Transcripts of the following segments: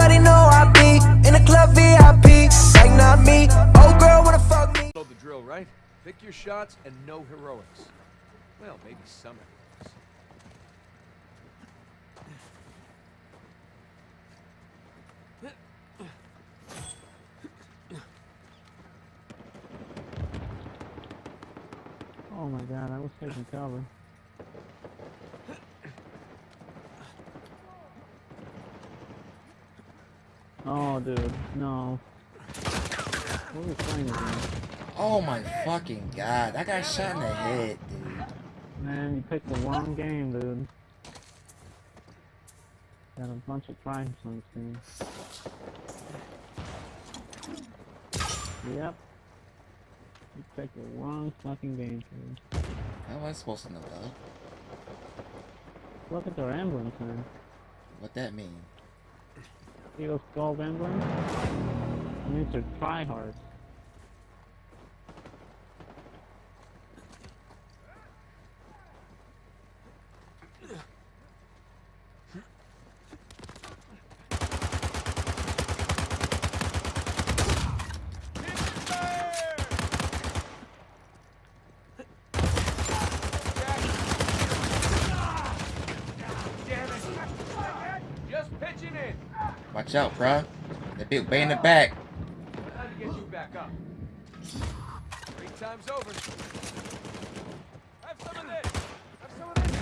Everybody know I be in the club VIP. Like not me. Old girl wanna fuck me. Know the drill, right? Pick your shots and no heroics. Well, maybe some heroics. Oh my god, I was taking cover. Oh, dude, no. What are we playing again? Oh my fucking god. That guy shot in the head, dude. Man, you picked the wrong game, dude. Got a bunch of crimes on this game. Yep. You picked the wrong fucking game, dude. How am I supposed to know that? Look at their emblems, man. What that mean? See those gold emblems? It means they're tryhards. Just pitching in. Watch out, bruh. That big bay in the back. Back times over. Have some of this. Have some of this.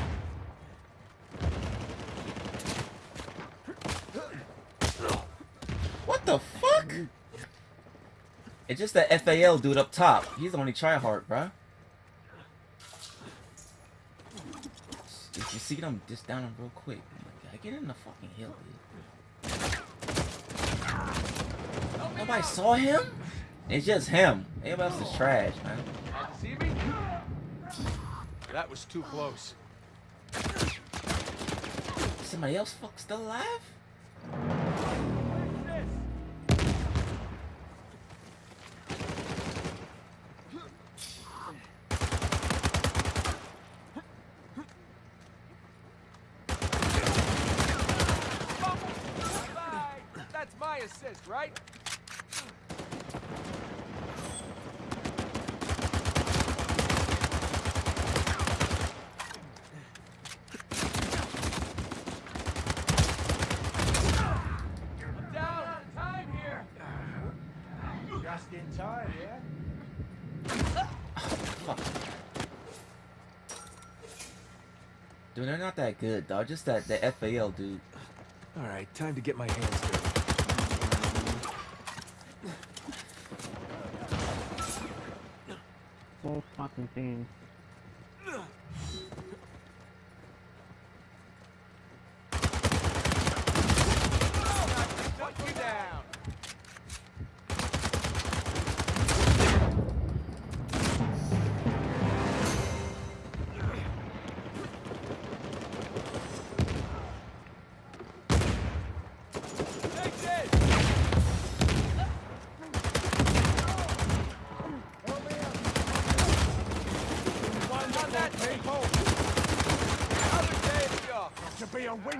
What the fuck? It's just that FAL dude up top. He's the only tryhard, bruh. If you see them, just down him real quick. Oh my god, get in the fucking hill, dude. Nobody saw him? It's just him. Everybody else is trash, man. See me? That was too close. Somebody else fuck still alive? That's my assist, right? I'm down. Time here. Just in time, yeah? Fuck. Dude, they're not that good, dog. Just that the FAL dude. All right, time to get my hands dirty. Full fucking team.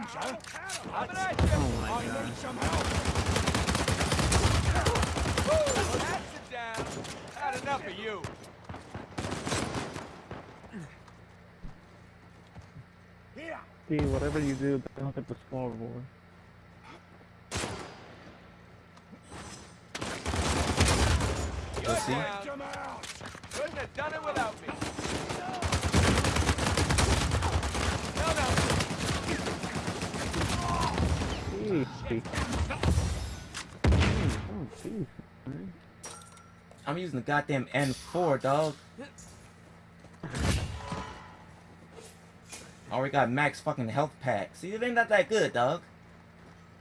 To be a winter, Coming at you. Oh my I god. need some help. Woo, that's it down. Had enough of you. See, whatever you do, don't hit the scoreboard. You're see? down. Couldn't have done it without me. No, no. Jeez. Jeez, oh, jeez, man. Hmm, hmm, hmm. I'm using the goddamn M4, dog. Already got max fucking health pack. See, it ain't not that good, dog.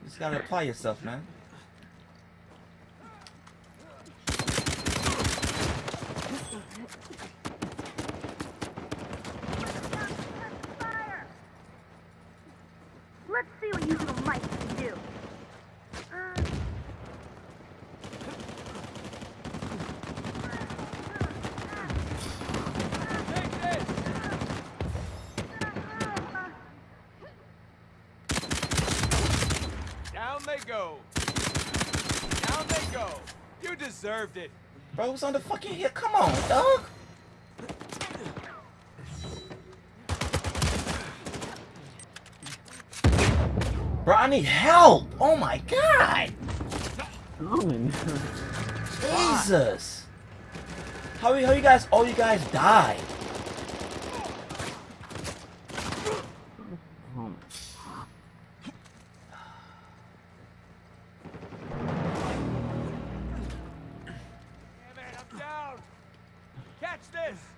You just gotta apply yourself, man. Let's see what you little mice can do. Uh, Down they go. Down they go. You deserved it. Bro, who's on the fucking hill? Come on, dog. Bro, I need help. Oh my god. Coming. Jesus. How, how you guys, all you guys died? Oh, Damn it, I'm down. Catch this.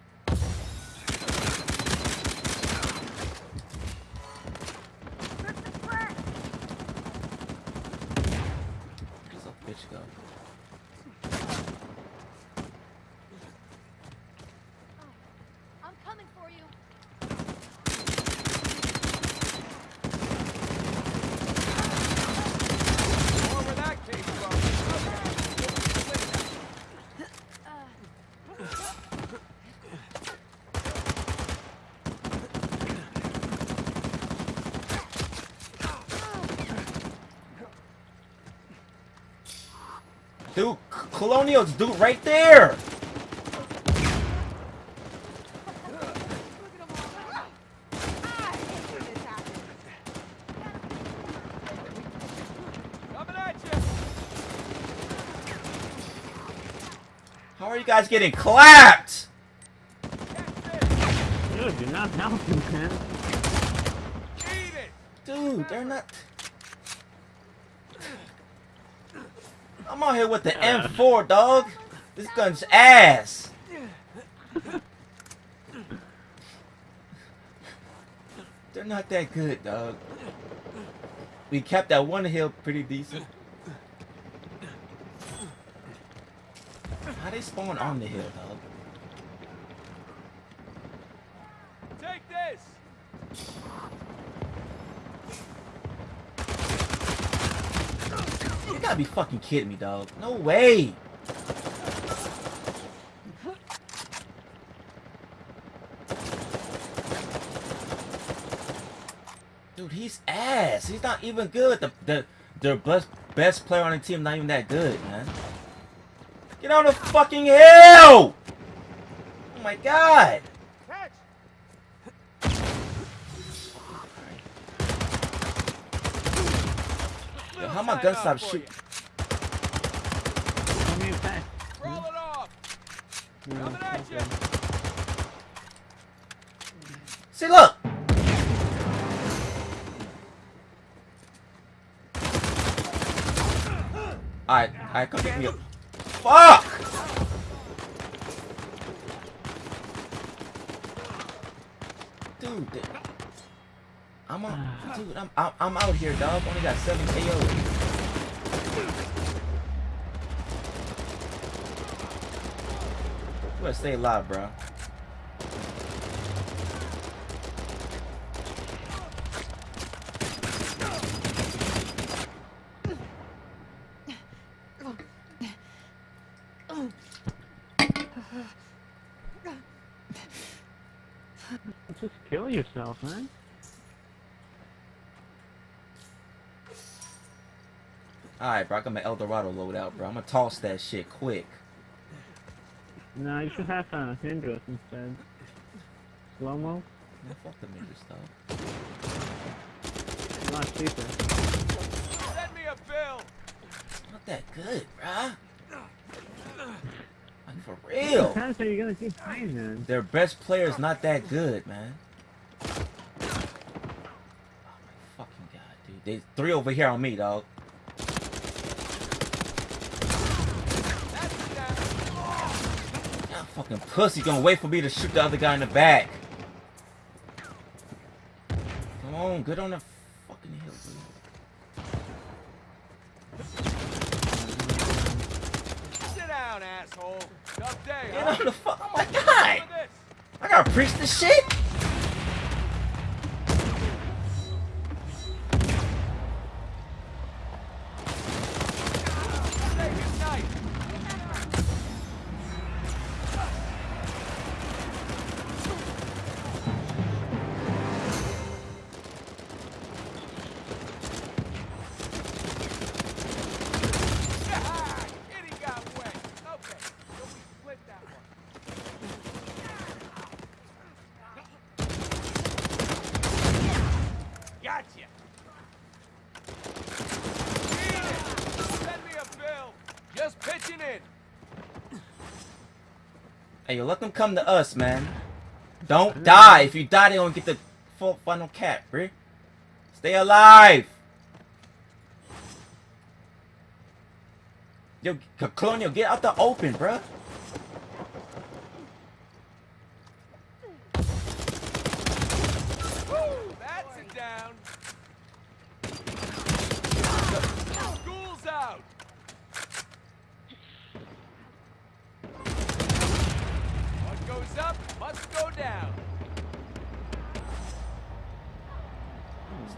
Where's that bitch go? I'm coming for you. More where that came from. Dude, Colonials, dude, right there. Coming at you. How are you guys getting clapped? Dude, you're not helping, man. Dude, they're not. I'm out here with the M4, dog. This gun's ass. They're not that good, dog. We kept that one hill pretty decent. How they spawn on the hill, dog? Take this. You be fucking kidding me, dog. No way. Dude, he's ass. He's not even good. The the the best best player on the team not even that good, man. Get on the fucking hill! Oh my god! Yo, how my gun stop shooting? Come here, back. you. Roll it off. Okay. See, look! Alright, alright, come pick. Fuck! Dude, I'm on, dude, I'm, I'm, I'm out here, dog. Only got seven KOs. Better stay alive, bro. Just kill yourself, man. Alright, bro, I got my Eldorado loadout, bro. I'm gonna toss that shit quick. No, you should have uh, Hindrus instead. Slow mo, Man, fuck the midget stuff. a lot cheaper. Send me a bill. Not that good, bruh. Like, for real. How are you gonna keep playing then? Their best player is not that good, man. Oh my fucking god, dude. There's three over here on me, dog. That's it down. Y'all fucking pussy gonna wait for me to shoot the other guy in the back. Come on, get on the fucking hill, dude. Sit down, asshole. Tough day, Get huh? on the fuck. Oh my god! I gotta preach this shit? Just pitching in. Hey, yo, let them come to us, man. Don't die. If you die, they don't get the full funnel cap, bruh. Stay alive. Yo, Colonial, get out the open, bruh.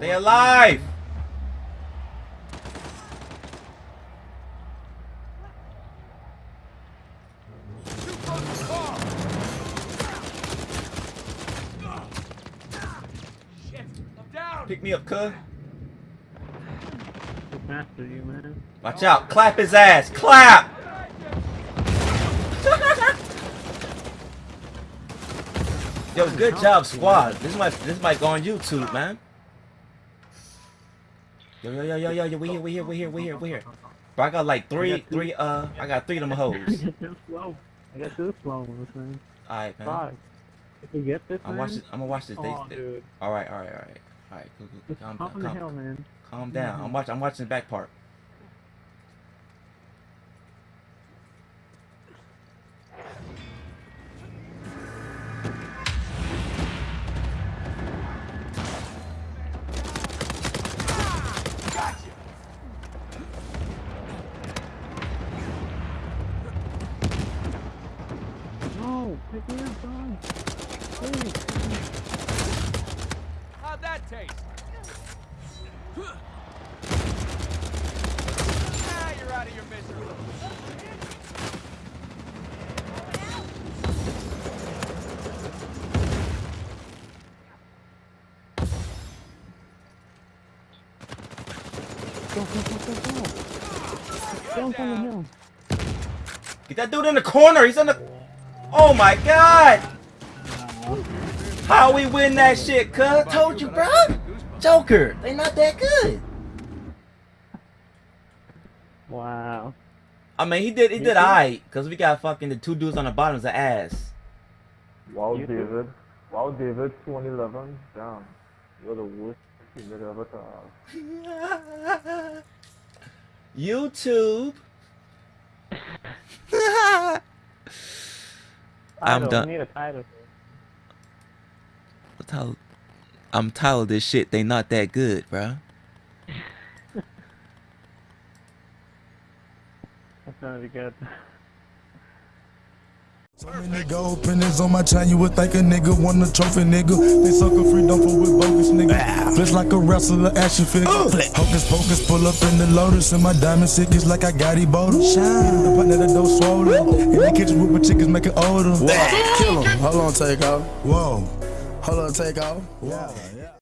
Stay alive. Pick me up, cuz. Watch out. Clap his ass. Clap. Yo, good job, squad. This might this might go on YouTube, man. Yo, yo, yo, yo, yo, yo, we here, we here, we here, we here, we here. Bro, I got like three, three, uh, I got three of them I hoes. got. I got two slow, man. Alright, man. Five. If we get this, I'm watching. I'm gonna watch this. Oh, they- dude. all right, all right, all right, all right. Cool, cool. Calm down, calm, hill, man. calm down. I'm watching. I'm watching the back part. No, pick me up. Please. How'd that taste? Ah, you're out of your misery. Go, go, go, go, go. Jump on the hill. Get that dude in the corner. He's in the. Oh my god! How we win that shit, cuz? Told you, bro. Joker, they not that good. Wow. I mean, he did. He did alright, cause we got fucking the two dudes on the bottom's of ass. Wow, David. Wow, David, 2011. Damn. You're the worst teammate ever to have. YouTube. I'm done. We need a title. I'm tired of this shit. They not that good, bro. That's gonna be good. So many gold on my chain, you would think a nigga won a trophy, nigga. They sucker free, don't fuck with bogus, nigga. Flesh like a wrestler, action figure. Uh. Hocus pocus, pull up in the lotus, and my diamond sick is like I got Ebola. Shine. The partner that door swollen. In the kitchen with my chickens make it older. Kill him. Hold on, take off. Whoa. Hold on, take off. Yeah.